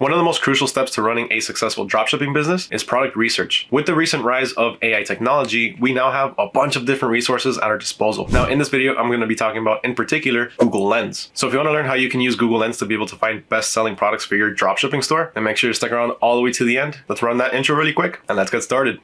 One of the most crucial steps to running a successful dropshipping business is product research. With the recent rise of AI technology, we now have a bunch of different resources at our disposal. Now, in this video, I'm going to be talking about, in particular, Google Lens. So if you want to learn how you can use Google Lens to be able to find best-selling products for your dropshipping store, then make sure to stick around all the way to the end. Let's run that intro really quick, and let's get started.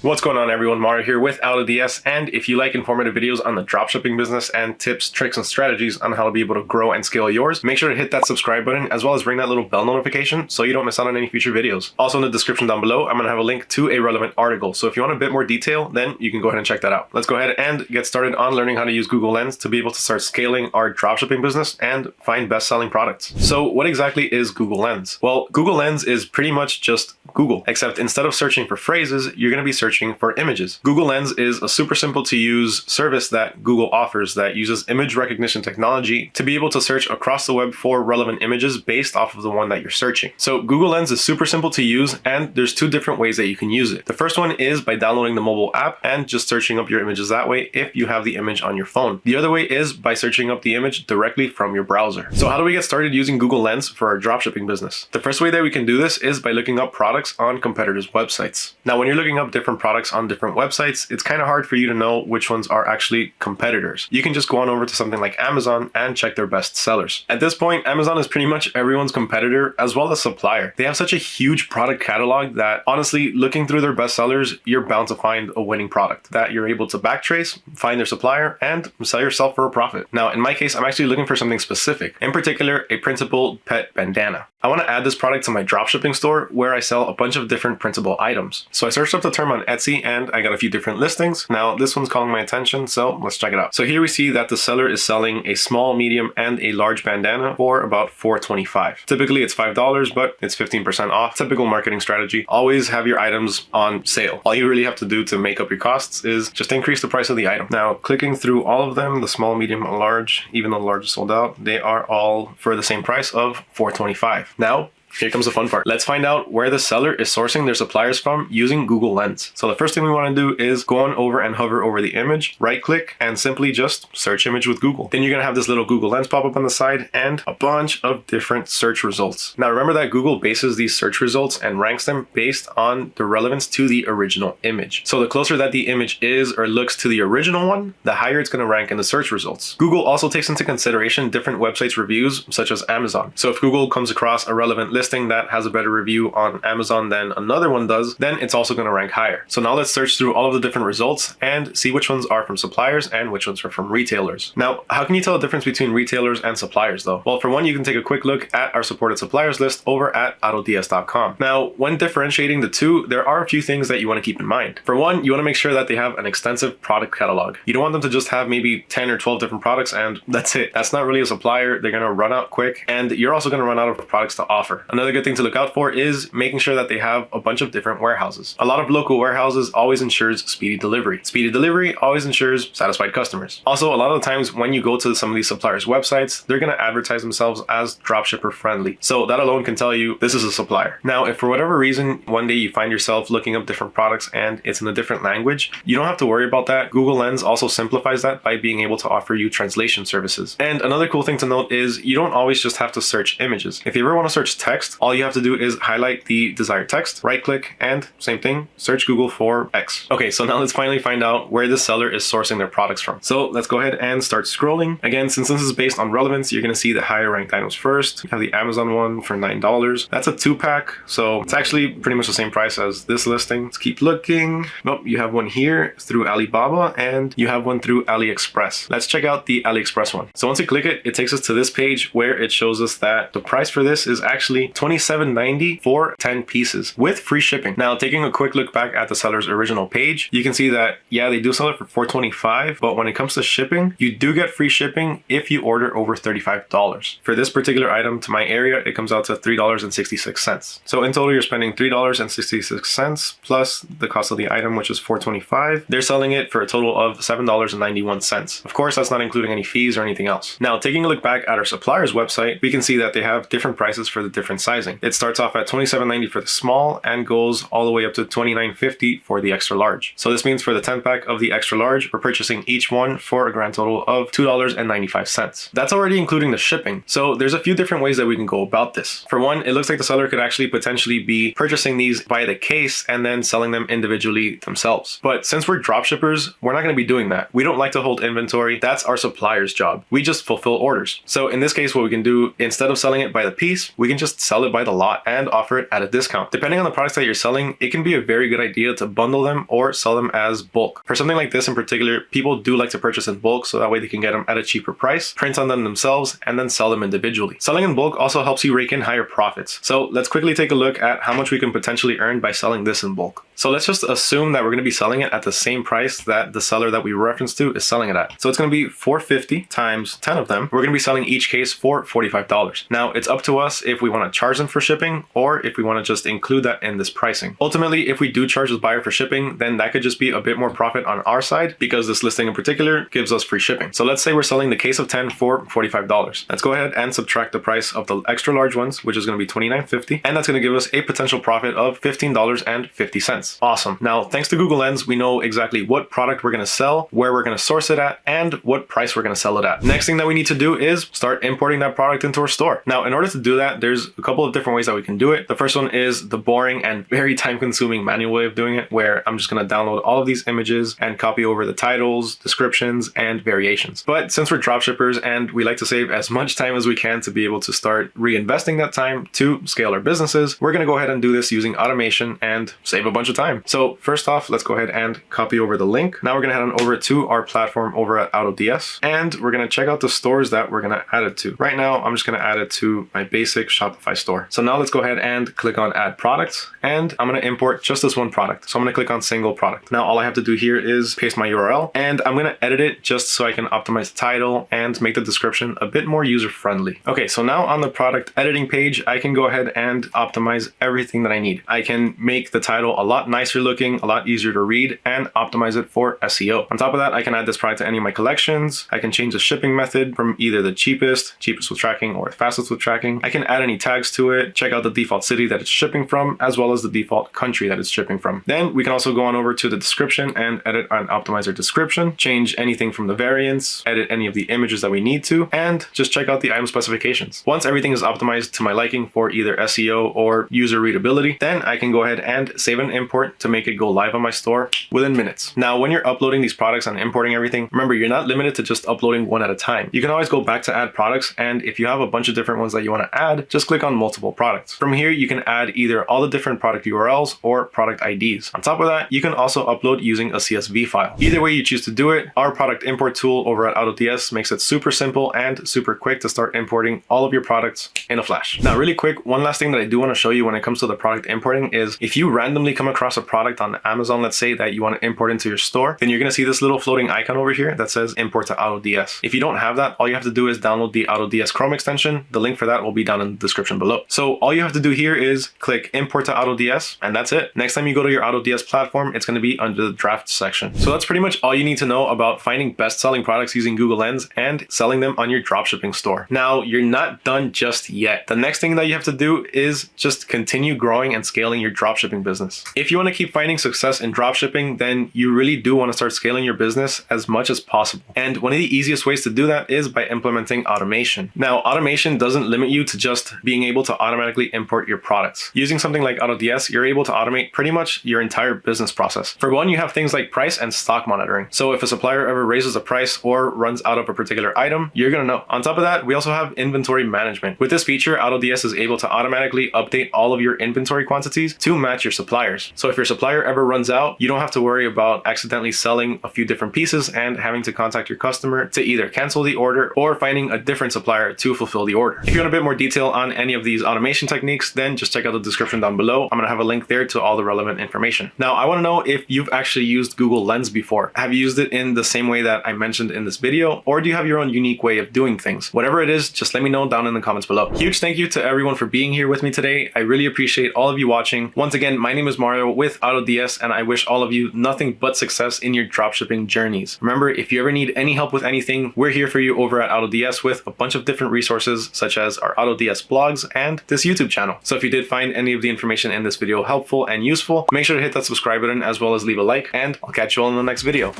What's going on everyone, Mario here with AutoDS and if you like informative videos on the dropshipping business and tips, tricks, and strategies on how to be able to grow and scale yours, make sure to hit that subscribe button as well as ring that little bell notification so you don't miss out on any future videos. Also in the description down below, I'm going to have a link to a relevant article. So if you want a bit more detail, then you can go ahead and check that out. Let's go ahead and get started on learning how to use Google Lens to be able to start scaling our dropshipping business and find best-selling products. So what exactly is Google Lens? Well, Google Lens is pretty much just Google, except instead of searching for phrases, you're going to be searching for images. Google Lens is a super simple to use service that Google offers that uses image recognition technology to be able to search across the web for relevant images based off of the one that you're searching. So Google Lens is super simple to use and there's two different ways that you can use it. The first one is by downloading the mobile app and just searching up your images that way if you have the image on your phone. The other way is by searching up the image directly from your browser. So how do we get started using Google Lens for our dropshipping business? The first way that we can do this is by looking up products products on competitors' websites. Now, when you're looking up different products on different websites, it's kind of hard for you to know which ones are actually competitors. You can just go on over to something like Amazon and check their best sellers. At this point, Amazon is pretty much everyone's competitor as well as supplier. They have such a huge product catalog that honestly, looking through their best sellers, you're bound to find a winning product that you're able to backtrace, find their supplier, and sell yourself for a profit. Now, in my case, I'm actually looking for something specific, in particular, a principled pet bandana. I want to add this product to my dropshipping store where I sell a bunch of different printable items. So I searched up the term on Etsy and I got a few different listings. Now this one's calling my attention, so let's check it out. So here we see that the seller is selling a small, medium, and a large bandana for about $4.25. Typically it's $5, but it's 15% off. Typical marketing strategy. Always have your items on sale. All you really have to do to make up your costs is just increase the price of the item. Now clicking through all of them, the small, medium, and large, even though the large is sold out, they are all for the same price of $4.25. Now, here comes the fun part. Let's find out where the seller is sourcing their suppliers from using Google Lens. So the first thing we want to do is go on over and hover over the image, right click, and simply just search image with Google. Then you're going to have this little Google Lens pop up on the side and a bunch of different search results. Now remember that Google bases these search results and ranks them based on the relevance to the original image. So the closer that the image is or looks to the original one, the higher it's going to rank in the search results. Google also takes into consideration different websites reviews such as Amazon. So if Google comes across a relevant list listing that has a better review on Amazon than another one does, then it's also going to rank higher. So now let's search through all of the different results and see which ones are from suppliers and which ones are from retailers. Now, how can you tell the difference between retailers and suppliers though? Well, for one, you can take a quick look at our supported suppliers list over at autods.com. Now, when differentiating the two, there are a few things that you want to keep in mind. For one, you want to make sure that they have an extensive product catalog. You don't want them to just have maybe 10 or 12 different products and that's it. That's not really a supplier. They're going to run out quick and you're also going to run out of products to offer. Another good thing to look out for is making sure that they have a bunch of different warehouses. A lot of local warehouses always ensures speedy delivery. Speedy delivery always ensures satisfied customers. Also, a lot of the times when you go to some of these suppliers' websites, they're going to advertise themselves as dropshipper friendly. So that alone can tell you this is a supplier. Now, if for whatever reason, one day you find yourself looking up different products and it's in a different language, you don't have to worry about that. Google Lens also simplifies that by being able to offer you translation services. And another cool thing to note is you don't always just have to search images. If you ever want to search text, all you have to do is highlight the desired text, right click, and same thing, search Google for X. Okay, so now let's finally find out where the seller is sourcing their products from. So let's go ahead and start scrolling. Again, since this is based on relevance, you're gonna see the higher ranked items first. You have the Amazon one for $9. That's a two pack, so it's actually pretty much the same price as this listing. Let's keep looking. Nope, you have one here through Alibaba and you have one through AliExpress. Let's check out the AliExpress one. So once you click it, it takes us to this page where it shows us that the price for this is actually $27.90 for 10 pieces with free shipping. Now, taking a quick look back at the seller's original page, you can see that, yeah, they do sell it for 425 but when it comes to shipping, you do get free shipping if you order over $35. For this particular item to my area, it comes out to $3.66. So in total, you're spending $3.66 plus the cost of the item, which is 425 They're selling it for a total of $7.91. Of course, that's not including any fees or anything else. Now, taking a look back at our supplier's website, we can see that they have different prices for the different different sizing. It starts off at $27.90 for the small and goes all the way up to $29.50 for the extra large. So this means for the 10 pack of the extra large, we're purchasing each one for a grand total of $2.95. That's already including the shipping. So there's a few different ways that we can go about this. For one, it looks like the seller could actually potentially be purchasing these by the case and then selling them individually themselves. But since we're drop shippers, we're not going to be doing that. We don't like to hold inventory. That's our supplier's job. We just fulfill orders. So in this case, what we can do, instead of selling it by the piece, we can just sell it by the lot and offer it at a discount. Depending on the products that you're selling, it can be a very good idea to bundle them or sell them as bulk. For something like this in particular, people do like to purchase in bulk so that way they can get them at a cheaper price, print on them themselves, and then sell them individually. Selling in bulk also helps you rake in higher profits. So let's quickly take a look at how much we can potentially earn by selling this in bulk. So let's just assume that we're going to be selling it at the same price that the seller that we reference to is selling it at. So it's going to be 450 times 10 of them. We're going to be selling each case for $45. Now it's up to us if we want to charge them for shipping or if we want to just include that in this pricing. Ultimately, if we do charge the buyer for shipping, then that could just be a bit more profit on our side because this listing in particular gives us free shipping. So let's say we're selling the case of 10 for $45. Let's go ahead and subtract the price of the extra large ones, which is going to be $29.50. And that's going to give us a potential profit of $15.50. Awesome. Now, thanks to Google Lens, we know exactly what product we're going to sell, where we're going to source it at, and what price we're going to sell it at. Next thing that we need to do is start importing that product into our store. Now, in order to do that, there's a couple of different ways that we can do it. The first one is the boring and very time consuming manual way of doing it, where I'm just going to download all of these images and copy over the titles, descriptions, and variations. But since we're dropshippers and we like to save as much time as we can to be able to start reinvesting that time to scale our businesses, we're going to go ahead and do this using automation and save a bunch of time. So first off, let's go ahead and copy over the link. Now we're going to head on over to our platform over at AutoDS and we're going to check out the stores that we're going to add it to. Right now, I'm just going to add it to my basic Shopify store. So now let's go ahead and click on add products and I'm going to import just this one product. So I'm to click on single product. Now all I have to do here is paste my URL and I'm going to edit it just so I can optimize the title and make the description a bit more user friendly. Okay, so now on the product editing page, I can go ahead and optimize everything that I need. I can make the title a lot nicer looking, a lot easier to read, and optimize it for SEO. On top of that, I can add this product to any of my collections. I can change the shipping method from either the cheapest, cheapest with tracking, or fastest with tracking. I can add any tags to it, check out the default city that it's shipping from, as well as the default country that it's shipping from. Then we can also go on over to the description and edit and optimize our description, change anything from the variants, edit any of the images that we need to, and just check out the item specifications. Once everything is optimized to my liking for either SEO or user readability, then I can go ahead and save an import to make it go live on my store within minutes. Now, when you're uploading these products and importing everything, remember, you're not limited to just uploading one at a time. You can always go back to add products. And if you have a bunch of different ones that you want to add, just click on multiple products. From here, you can add either all the different product URLs or product IDs. On top of that, you can also upload using a CSV file. Either way you choose to do it, our product import tool over at AutoDS makes it super simple and super quick to start importing all of your products in a flash. Now, really quick, one last thing that I do want to show you when it comes to the product importing is if you randomly come across a product on Amazon, let's say that you want to import into your store, then you're going to see this little floating icon over here that says import to AutoDS. If you don't have that, all you have to do is download the AutoDS Chrome extension. The link for that will be down in the description below. So all you have to do here is click import to AutoDS and that's it. Next time you go to your AutoDS platform, it's going to be under the draft section. So that's pretty much all you need to know about finding best selling products using Google Lens and selling them on your dropshipping store. Now you're not done just yet. The next thing that you have to do is just continue growing and scaling your dropshipping business. If you want to keep finding success in dropshipping, then you really do want to start scaling your business as much as possible. And one of the easiest ways to do that is by implementing automation. Now, automation doesn't limit you to just being able to automatically import your products. Using something like AutoDS, you're able to automate pretty much your entire business process. For one, you have things like price and stock monitoring. So if a supplier ever raises a price or runs out of a particular item, you're gonna know. On top of that, we also have inventory management. With this feature, AutoDS is able to automatically update all of your inventory quantities to match your suppliers. So if your supplier ever runs out, you don't have to worry about accidentally selling a few different pieces and having to contact your customer to either cancel the order or finding a different supplier to fulfill the order. If you want a bit more detail on any of these automation techniques, then just check out the description down below. I'm gonna have a link there to all the relevant information. Now, I wanna know if you've actually used Google Lens before. Have you used it in the same way that I mentioned in this video, or do you have your own unique way of doing things? Whatever it is, just let me know down in the comments below. Huge thank you to everyone for being here with me today. I really appreciate all of you watching. Once again, my name is Mario with AutoDS and I wish all of you nothing but success in your dropshipping journeys. Remember, if you ever need any help with anything, we're here for you over at AutoDS with a bunch of different resources such as our AutoDS blogs and this YouTube channel. So if you did find any of the information in this video helpful and useful, make sure to hit that subscribe button as well as leave a like and I'll catch you all in the next video.